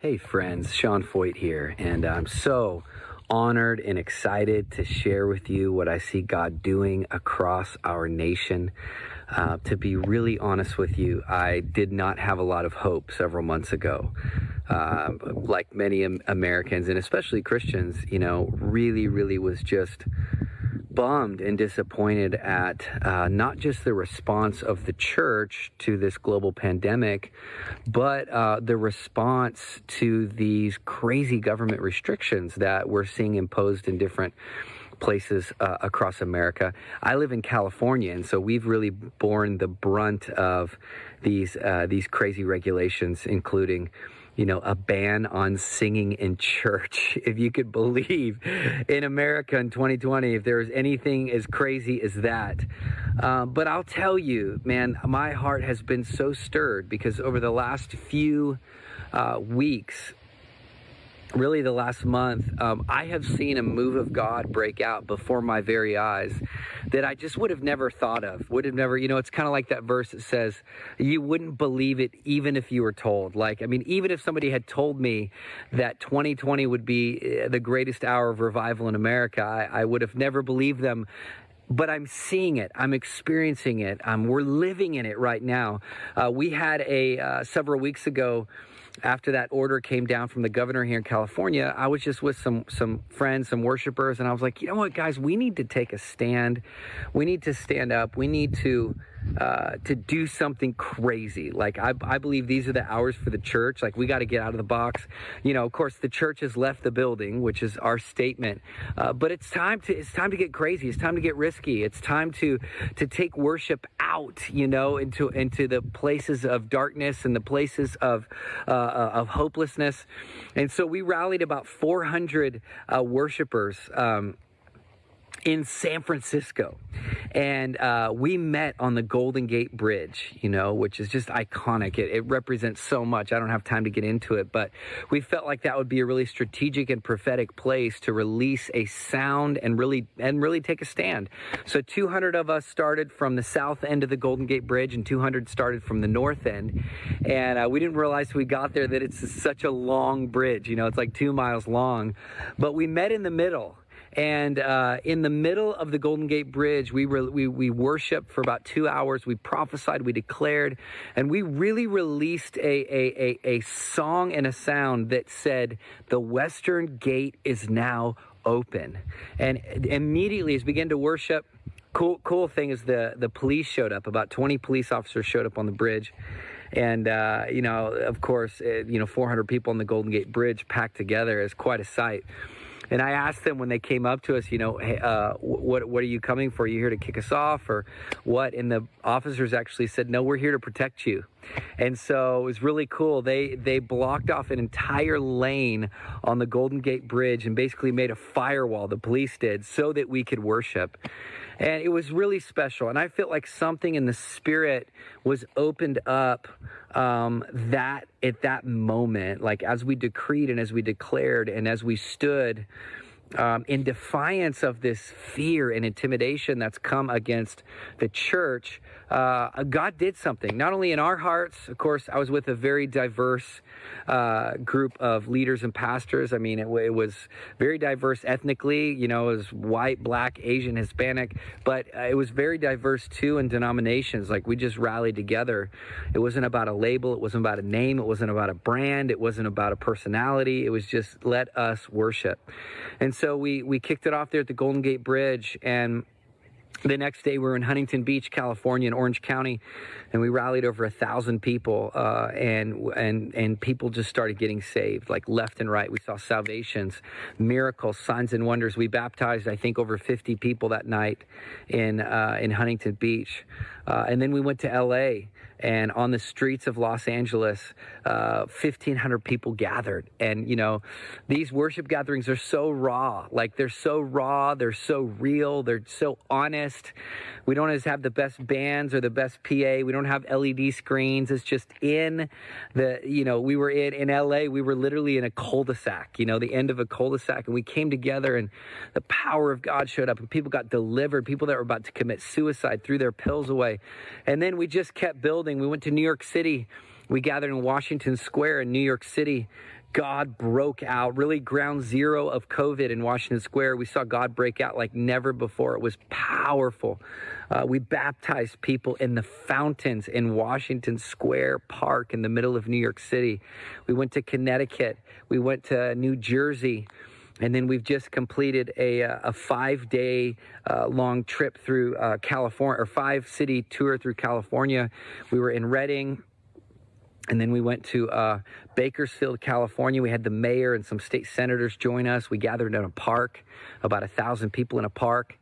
Hey friends, Sean Feucht here, and I'm so honored and excited to share with you what I see God doing across our nation. Uh, to be really honest with you, I did not have a lot of hope several months ago. Uh, like many Americans, and especially Christians, you know, really, really was just bummed and disappointed at uh, not just the response of the church to this global pandemic, but uh, the response to these crazy government restrictions that we're seeing imposed in different places uh, across America. I live in California, and so we've really borne the brunt of these uh, these crazy regulations, including you know, a ban on singing in church. If you could believe in America in 2020, if there's anything as crazy as that. Uh, but I'll tell you, man, my heart has been so stirred because over the last few uh, weeks, really the last month, um, I have seen a move of God break out before my very eyes that I just would have never thought of. Would have never, you know, it's kind of like that verse that says, you wouldn't believe it even if you were told. Like, I mean, even if somebody had told me that 2020 would be uh, the greatest hour of revival in America, I, I would have never believed them but I'm seeing it. I'm experiencing it. Um, we're living in it right now. Uh, we had a uh, several weeks ago after that order came down from the governor here in California, I was just with some some friends, some worshipers, and I was like, you know what, guys, we need to take a stand. We need to stand up. We need to uh, to do something crazy. Like I, I believe these are the hours for the church. Like we got to get out of the box. You know, of course, the church has left the building, which is our statement. Uh, but it's time to it's time to get crazy. It's time to get risky. It's time to to take worship out. You know, into into the places of darkness and the places of uh, uh of hopelessness. And so we rallied about 400 uh, worshipers. Um, in San Francisco. And uh, we met on the Golden Gate Bridge, you know, which is just iconic. It, it, represents so much. I don't have time to get into it, but we felt like that would be a really strategic and prophetic place to release a sound and really and really take a stand. So 200 of us started from the south end of the Golden Gate Bridge, and 200 started from the north end. And uh, we didn't realize we got there that it's such a long bridge. You know, it's like two miles long, but we met in the middle and uh, in the middle of the Golden Gate Bridge, we, we, we worshiped for about two hours. We prophesied, we declared, and we really released a, a, a, a song and a sound that said, The Western Gate is now open. And immediately, as we began to worship, cool cool thing is the the police showed up about 20 police officers showed up on the bridge and uh, you know of course it, you know 400 people on the golden gate bridge packed together is quite a sight and I asked them when they came up to us, you know, hey, uh, what what are you coming for? Are you here to kick us off or what? And the officers actually said, no, we're here to protect you. And so it was really cool. They they blocked off an entire lane on the Golden Gate Bridge and basically made a firewall. The police did so that we could worship. And it was really special. And I felt like something in the spirit was opened up um, that at that moment, like as we decreed and as we declared and as we stood um, in defiance of this fear and intimidation that's come against the church, uh, God did something. Not only in our hearts, of course, I was with a very diverse uh, group of leaders and pastors. I mean, it, it, was very diverse ethnically, you know, it was white, black, Asian, Hispanic, but uh, it was very diverse too in denominations. Like we just rallied together. It wasn't about a label, it wasn't about a name, it wasn't about a brand, it wasn't about a personality. It was just let us worship. And so we, we kicked it off there at the Golden Gate Bridge and the next day we were in huntington beach california in orange county and we rallied over a thousand people uh, and and and people just started getting saved like left and right. We saw salvations miracles signs and wonders. We baptized i think over 50 people that night in uh, in huntington beach. Uh, and then we went to la and on the streets of Los Angeles, uh, 1,500 people gathered. And, you know, these worship gatherings are so raw. Like, they're so raw, they're so real, they're so honest. We don't always have the best bands or the best PA. We don't have LED screens. It's just in the, you know, we were in, in LA, we were literally in a cul de sac, you know, the end of a cul de sac. And we came together and the power of God showed up and people got delivered. People that were about to commit suicide threw their pills away. And then we just kept building building. We went to New York City. We gathered in Washington Square in New York City God broke out, really ground zero of COVID in Washington Square. We saw God break out like never before. It was powerful. Uh, we baptized people in the fountains in Washington Square Park in the middle of New York City. We went to Connecticut. We went to New Jersey. And then we've just completed a, uh, a five day uh, long trip through uh, California, or five city tour through California. We were in Redding, and then we went to uh, Bakersfield, California. We had the mayor and some state senators join us. We gathered in a park, about a thousand people in a park.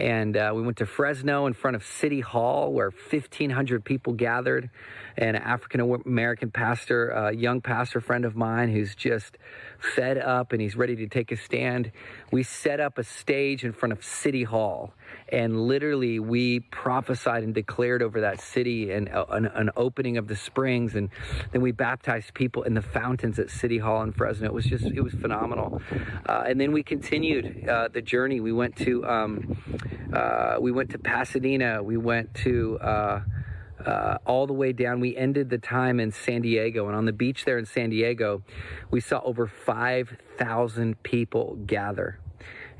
And uh, we went to Fresno in front of City Hall where 1,500 people gathered. And an African American pastor, a young pastor friend of mine who's just fed up and he's ready to take a stand. We set up a stage in front of City Hall and literally we prophesied and declared over that city and uh, an, an, opening of the springs. And then we baptized people in the fountains at city hall in fresno. It was just it was phenomenal. Uh, and then we continued uh, the journey. We went to um, uh, we went to pasadena. We went to uh, uh, all the way down. We ended the time in San Diego, and on the beach there in San Diego, we saw over 5,000 people gather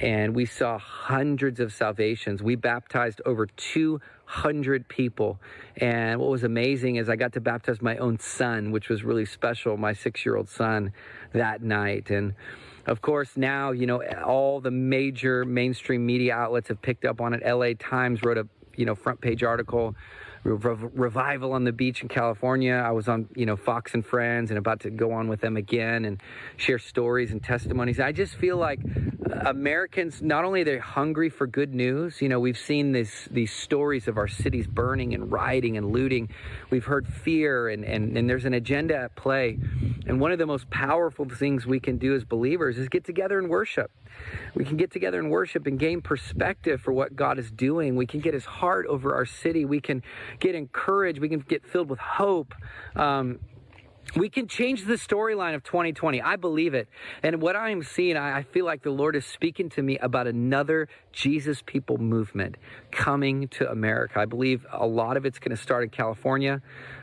and we saw hundreds of salvations. We baptized over 200 people. And what was amazing is I got to baptize my own son, which was really special, my six year old son, that night. And of course, now, you know, all the major mainstream media outlets have picked up on it. LA Times wrote a, you know, front page article revival on the beach in California. I was on, you know, Fox and Friends and about to go on with them again and share stories and testimonies. I just feel like uh, Americans, not only they're hungry for good news, you know, we've seen this, these stories of our cities burning and rioting and looting. We've heard fear and, and, and there's an agenda at play. And one of the most powerful things we can do as believers is get together and worship. We can get together and worship and gain perspective for what God is doing. We can get his heart over our city. We can get encouraged. We can get filled with hope. Um, we can change the storyline of 2020. I believe it. And what I am seeing, I, feel like the Lord is speaking to me about another Jesus people movement coming to America. I believe a lot of it's going to start in California.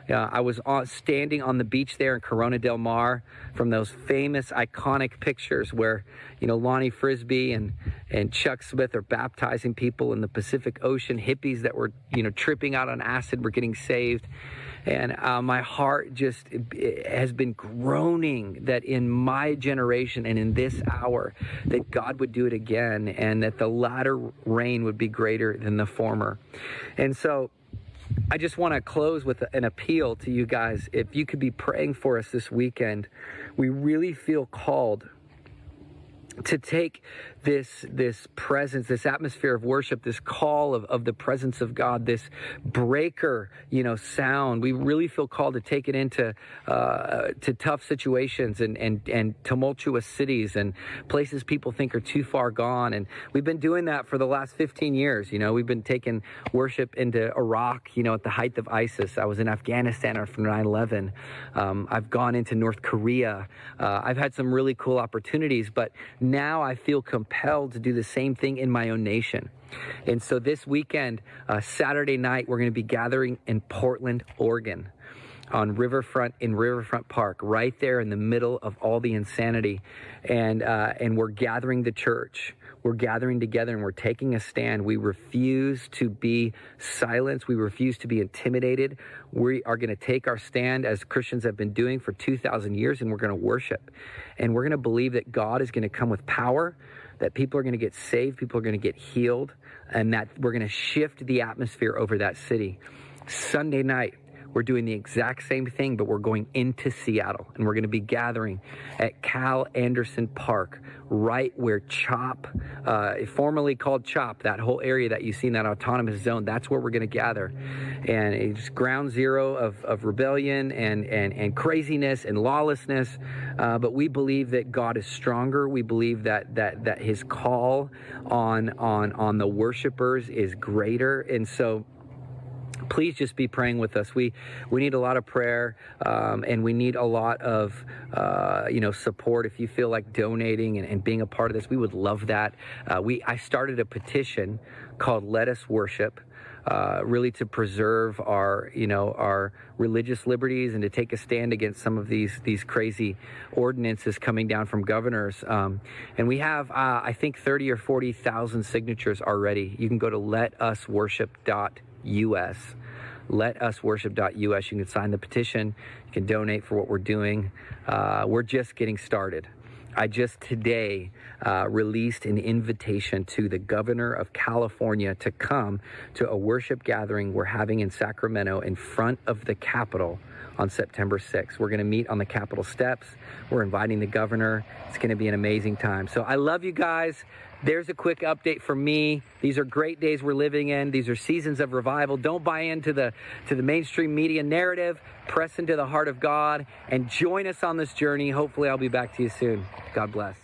Uh, I was standing on the beach there in Corona del Mar from those famous, iconic pictures where, you know, Lonnie Frisbee and, and Chuck Smith are baptizing people in the Pacific Ocean. Hippies that were, you know, tripping out on acid were getting saved. And uh, my heart just has been groaning that in my generation and in this hour, that God would do it again and that the latter rain would be greater than the former. And so, I just want to close with an appeal to you guys. If you could be praying for us this weekend, we really feel called to take this this presence this atmosphere of worship this call of, of the presence of god this breaker you know sound. We really feel called to take it into uh, to tough situations and, and and tumultuous cities and places people think are too far gone. And we've been doing that for the last 15 years. You know we've been taking worship into iraq you know at the height of isis. I was in afghanistan after 9-11 um, i've gone into north korea. Uh, i've had some really cool opportunities but now i feel compelled compelled to do the same thing in my own nation. And so this weekend, uh, Saturday night, we're going to be gathering in Portland, Oregon on Riverfront in Riverfront Park, right there in the middle of all the insanity. And, uh, and we're gathering the church. We're gathering together and we're taking a stand. We refuse to be silenced. We refuse to be intimidated. We are going to take our stand as Christians have been doing for 2,000 years and we're going to worship. And we're going to believe that God is going to come with power that people are going to get saved, people are going to get healed, and that we're going to shift the atmosphere over that city. Sunday night, we're doing the exact same thing, but we're going into Seattle and we're going to be gathering at Cal Anderson Park, right where CHOP, uh, formerly called CHOP, that whole area that you see in that autonomous zone, that's where we're going to gather. And it's ground zero of, of rebellion and, and, and craziness and lawlessness. Uh, but we believe that God is stronger. We believe that, that, that his call on, on, on the worshipers is greater. And so, please just be praying with us. We we need a lot of prayer, um, and we need a lot of uh, you know support. If you feel like donating and, and, being a part of this, we would love that. Uh, we I started a petition called "Let Us Worship." uh, really to preserve our, you know, our religious liberties and to take a stand against some of these these crazy ordinances coming down from governors. Um, and we have, uh, I think, 30 or 40,000 signatures already. You can go to letusworship.us letusworship.us. You can sign the petition. You can donate for what we're doing. Uh, we're just getting started. I just today uh, released an invitation to the governor of California to come to a worship gathering we're having in Sacramento in front of the Capitol on September 6th. We're going to meet on the Capitol steps. We're inviting the governor. It's going to be an amazing time. So I love you guys. There's a quick update from me. These are great days we're living in. These are seasons of revival. Don't buy into the to the mainstream media narrative. Press into the heart of God and join us on this journey. Hopefully I'll be back to you soon. God bless.